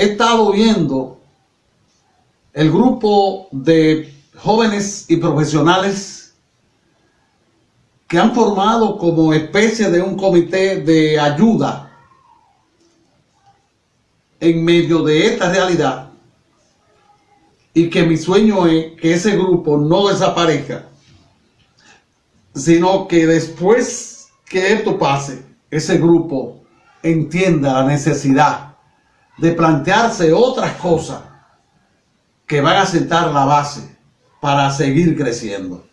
he estado viendo el grupo de jóvenes y profesionales que han formado como especie de un comité de ayuda en medio de esta realidad y que mi sueño es que ese grupo no desaparezca, sino que después que esto pase, ese grupo entienda la necesidad de plantearse otras cosas que van a sentar la base para seguir creciendo.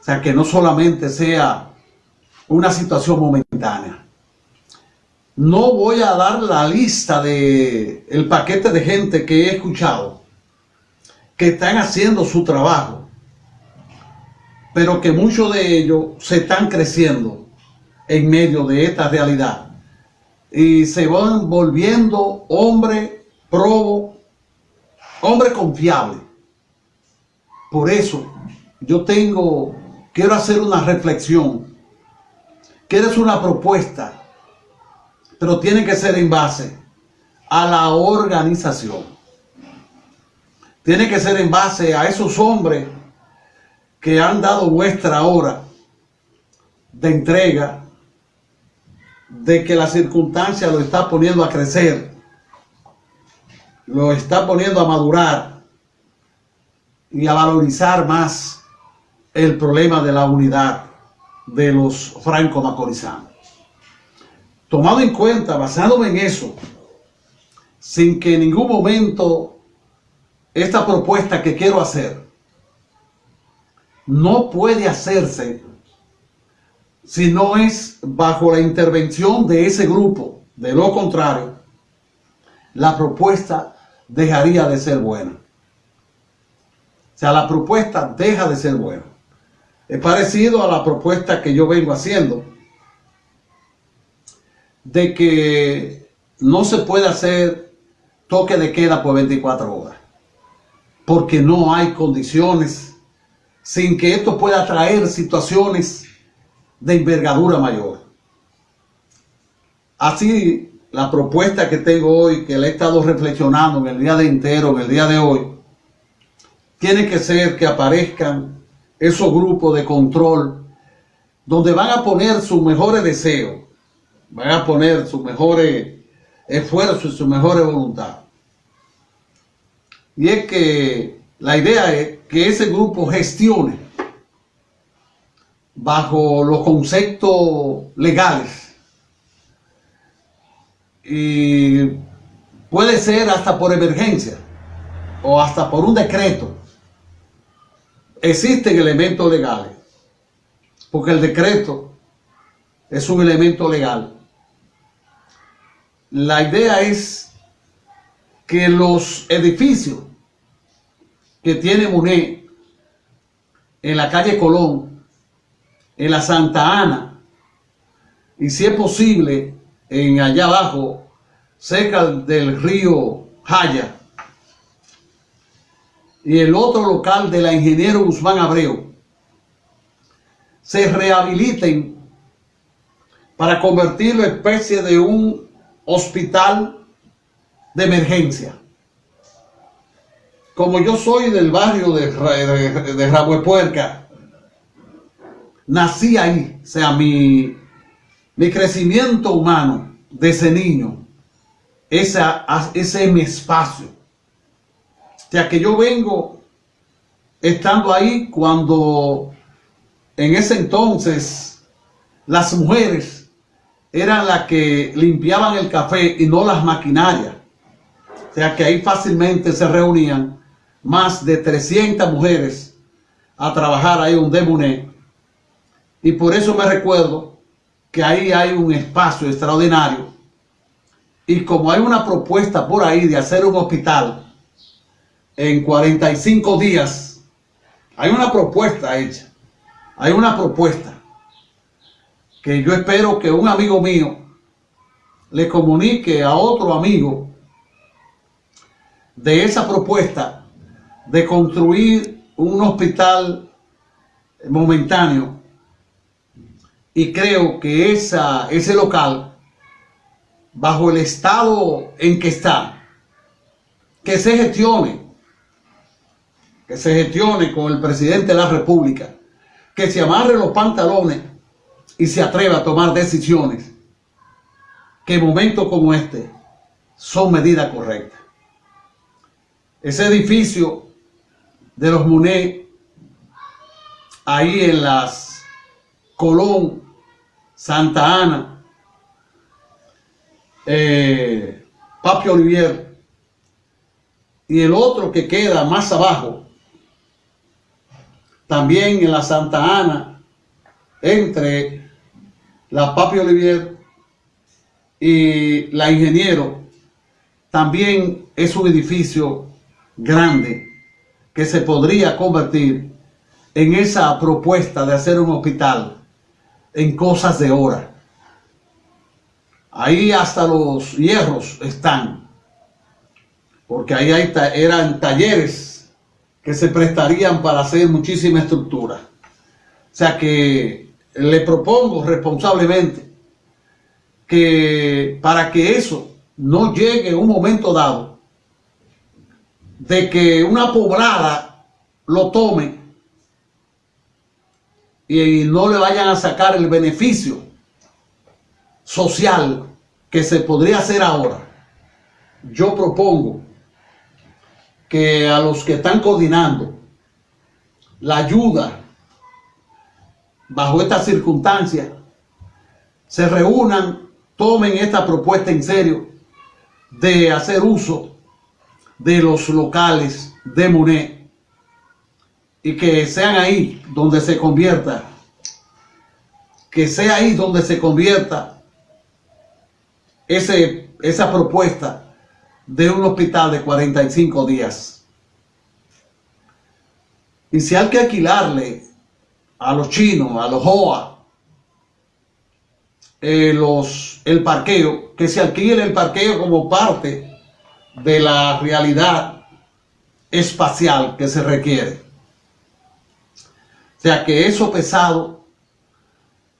O sea, que no solamente sea una situación momentánea. No voy a dar la lista de paquete de gente que he escuchado que están haciendo su trabajo, pero que muchos de ellos se están creciendo en medio de esta realidad y se van volviendo hombre probo, hombre confiable. Por eso yo tengo, quiero hacer una reflexión, quiero hacer una propuesta pero tiene que ser en base a la organización. Tiene que ser en base a esos hombres que han dado vuestra hora de entrega, de que la circunstancia lo está poniendo a crecer, lo está poniendo a madurar y a valorizar más el problema de la unidad de los franco-macorizanos. Tomado en cuenta, basándome en eso, sin que en ningún momento esta propuesta que quiero hacer no puede hacerse si no es bajo la intervención de ese grupo. De lo contrario, la propuesta dejaría de ser buena. O sea, la propuesta deja de ser buena. Es parecido a la propuesta que yo vengo haciendo de que no se puede hacer toque de queda por 24 horas, porque no hay condiciones sin que esto pueda traer situaciones de envergadura mayor. Así, la propuesta que tengo hoy, que le he estado reflexionando en el día de entero, en el día de hoy, tiene que ser que aparezcan esos grupos de control donde van a poner sus mejores deseos, van a poner su mejores esfuerzo y su mejor voluntad. Y es que la idea es que ese grupo gestione bajo los conceptos legales y puede ser hasta por emergencia o hasta por un decreto. Existen elementos legales, porque el decreto es un elemento legal la idea es que los edificios que tiene Muné en la calle Colón, en la Santa Ana, y si es posible, en allá abajo, cerca del río Jaya, y el otro local de la ingeniero Guzmán Abreu, se rehabiliten para convertirlo en especie de un hospital de emergencia. Como yo soy del barrio de, de, nací ahí, o sea, mi, mi crecimiento humano de ese niño, esa, ese es mi espacio. O sea, que yo vengo estando ahí cuando en ese entonces las mujeres eran las que limpiaban el café y no las maquinarias. O sea que ahí fácilmente se reunían más de 300 mujeres a trabajar ahí un demuné. Y por eso me recuerdo que ahí hay un espacio extraordinario. Y como hay una propuesta por ahí de hacer un hospital en 45 días, hay una propuesta hecha. Hay una propuesta que yo espero que un amigo mío le comunique a otro amigo de esa propuesta de construir un hospital momentáneo y creo que esa, ese local bajo el estado en que está que se gestione, que se gestione con el presidente de la República, que se amarre los pantalones y se atreva a tomar decisiones que en momentos como este son medidas correctas. Ese edificio de los Muné, ahí en las Colón, Santa Ana, eh, Papi Olivier, y el otro que queda más abajo, también en la Santa Ana, entre la Papi Olivier y la Ingeniero, también es un edificio grande que se podría convertir en esa propuesta de hacer un hospital en cosas de hora. Ahí hasta los hierros están, porque ahí hay, eran talleres que se prestarían para hacer muchísima estructura. O sea que le propongo responsablemente que para que eso no llegue un momento dado de que una poblada lo tome y no le vayan a sacar el beneficio social que se podría hacer ahora. Yo propongo que a los que están coordinando la ayuda bajo estas circunstancias se reúnan, tomen esta propuesta en serio de hacer uso de los locales de Monet y que sean ahí donde se convierta, que sea ahí donde se convierta ese, esa propuesta de un hospital de 45 días. Y si hay que alquilarle a los chinos, a los HOA, eh, los, el parqueo, que se alquile el parqueo como parte de la realidad espacial que se requiere. Sea que eso pesado,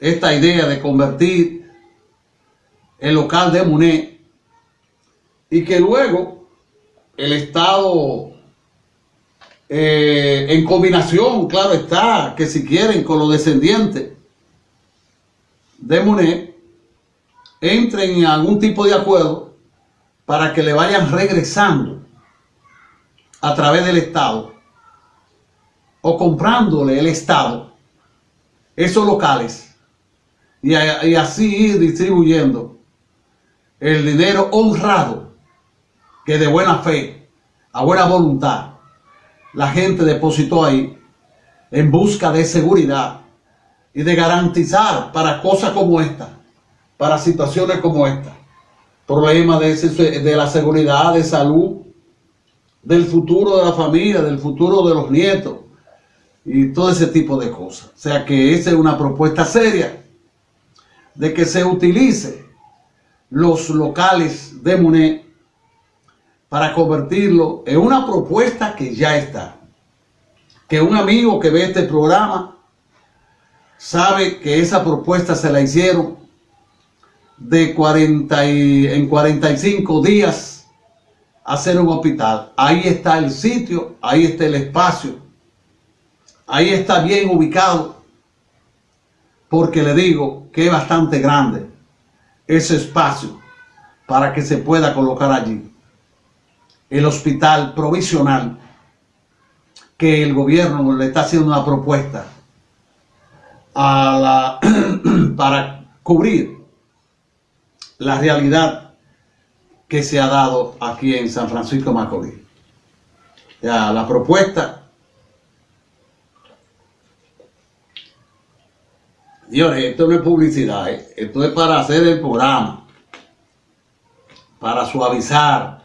esta idea de convertir el local de Muné y que luego el Estado eh, en combinación, claro está, que si quieren con los descendientes de Muné, entren en algún tipo de acuerdo para que le vayan regresando a través del Estado o comprándole el Estado esos locales y, así ir distribuyendo el dinero honrado que de buena fe, a buena voluntad, la gente depositó ahí en busca de seguridad y de garantizar para cosas como esta, para situaciones como esta, problemas de la seguridad, de salud, del futuro de la familia, del futuro de los nietos y todo ese tipo de cosas. O sea que esa es una propuesta seria de que se utilice los locales de Muné para convertirlo en una propuesta que ya está. Que un amigo que ve este programa sabe que esa propuesta se la hicieron de 40 y, en 45 días hacer un hospital. Ahí está el sitio, ahí está el espacio, ahí está bien ubicado, porque le digo que es bastante grande ese espacio para que se pueda colocar allí el hospital provisional que el gobierno le está haciendo una propuesta para cubrir la realidad que se ha dado aquí en San Francisco Macorís. La propuesta, Señores, esto no es publicidad, ¿eh? esto es para hacer el programa, para suavizar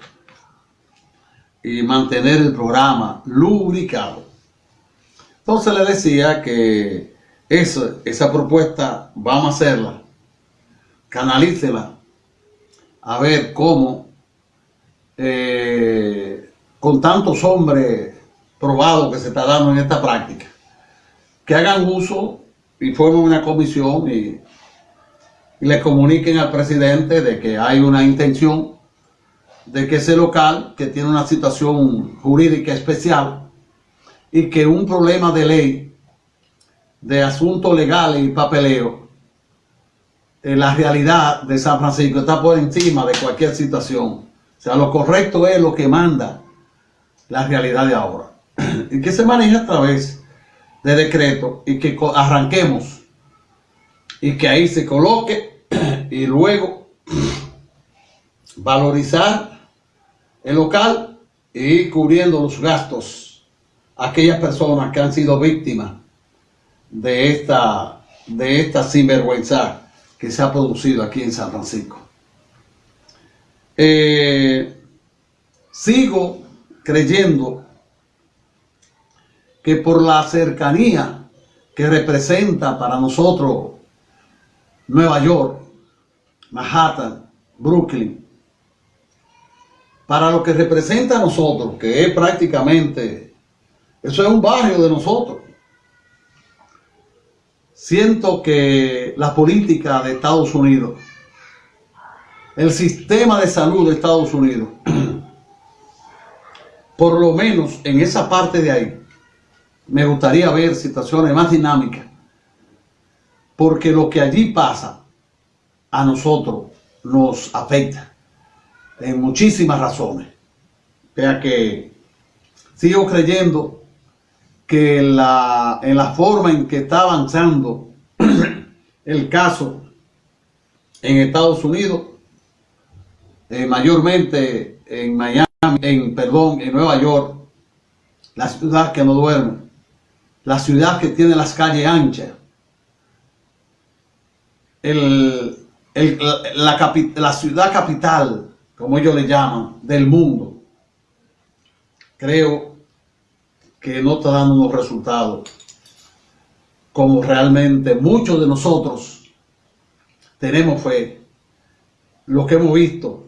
y mantener el programa lubricado. Entonces le decía que esa, esa propuesta vamos a hacerla, canalícela, a ver cómo eh, con tantos hombres probados que se está dando en esta práctica, que hagan uso y formen una comisión y, y le comuniquen al presidente de que hay una intención de que ese local, que tiene una situación jurídica especial y que un problema de ley, de asuntos legales y papeleo, en la realidad de San Francisco está por encima de cualquier situación. O sea, lo correcto es lo que manda la realidad de ahora. Y que se maneja a través de decreto y que arranquemos y que ahí se coloque y luego valorizar el local y cubriendo los gastos aquellas personas que han sido víctimas de esta, de esta sinvergüenza que se ha producido aquí en San Francisco. Eh, sigo creyendo que por la cercanía que representa para nosotros Nueva York, Manhattan, Brooklyn, para lo que representa a nosotros, que es prácticamente, eso es un barrio de nosotros. Siento que la política de Estados Unidos, el sistema de salud de Estados Unidos, por lo menos en esa parte de ahí, me gustaría ver situaciones más dinámicas, porque lo que allí pasa a nosotros nos afecta en muchísimas razones. Vea que sigo creyendo que la, en la forma en que está avanzando el caso en Estados Unidos, eh, mayormente en Miami, en, perdón, en Nueva York, la ciudad que no duerme, la ciudad que tiene las calles anchas, el, la, la ciudad capital como ellos le llaman, del mundo, creo que no está dando unos resultados como realmente muchos de nosotros tenemos fe. Lo que hemos visto